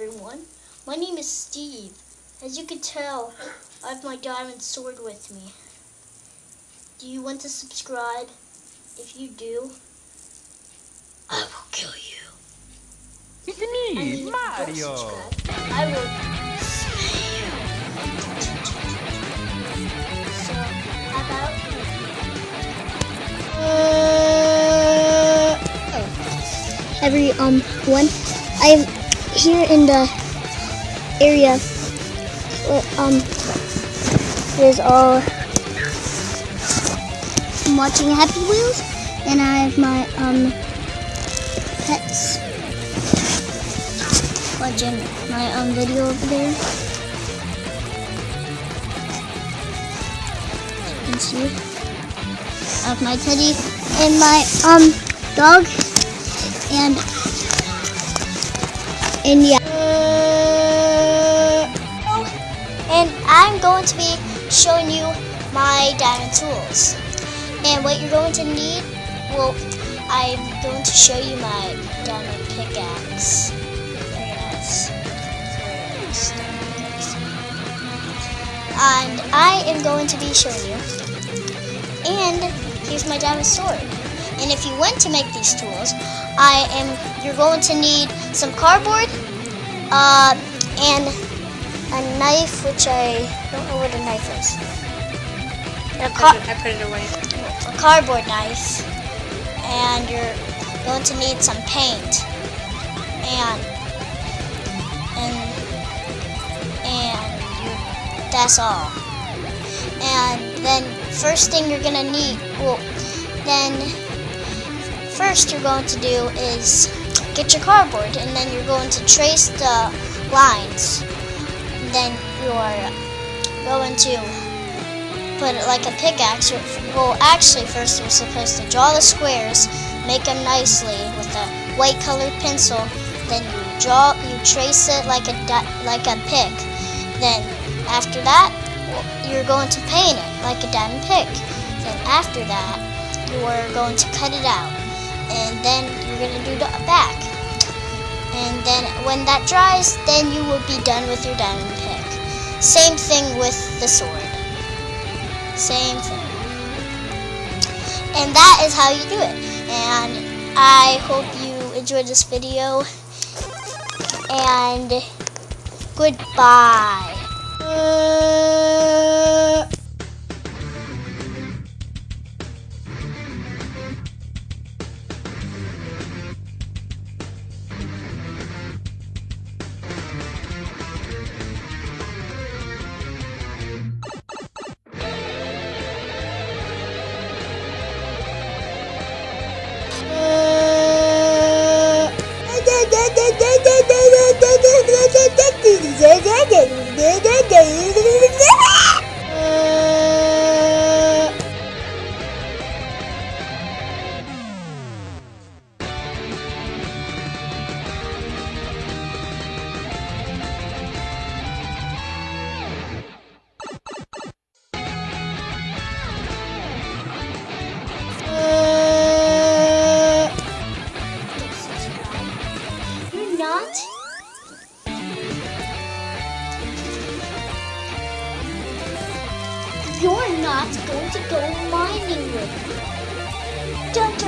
everyone. My name is Steve. As you can tell, I have my diamond sword with me. Do you want to subscribe? If you do, I will kill you. It's I mean, me, if you Mario. I will. So, how about Uh, every um one. I'm here in the area um there's all I'm watching Happy Wheels and I have my um pets watching my um video over there. You can see I have my teddy and my um dog and and yeah. and I'm going to be showing you my diamond tools. And what you're going to need, well, I'm going to show you my diamond pickaxe. And I am going to be showing you. And here's my diamond sword. And if you want to make these tools, I am. You're going to need some cardboard, uh, and a knife, which I don't know what a knife is. A, I car- I put it away. a cardboard knife, and you're going to need some paint, and and and you- that's all. And then first thing you're gonna need, well, then first you're going to do is get your cardboard, and then you're going to trace the lines. Then you're going to put it like a pickaxe. Well, actually, first you're supposed to draw the squares, make them nicely with a white colored pencil. Then you draw, you trace it like a like a pick. Then after that, you're going to paint it like a diamond pick. Then after that, you are going to cut it out, and then you're going to do the back. And then when that dries, then you will be done with your diamond pick. Same thing with the sword. Same thing. And that is how you do it. And I hope you enjoyed this video. And goodbye. You're not? You're not going to go mining with me. Dun dun!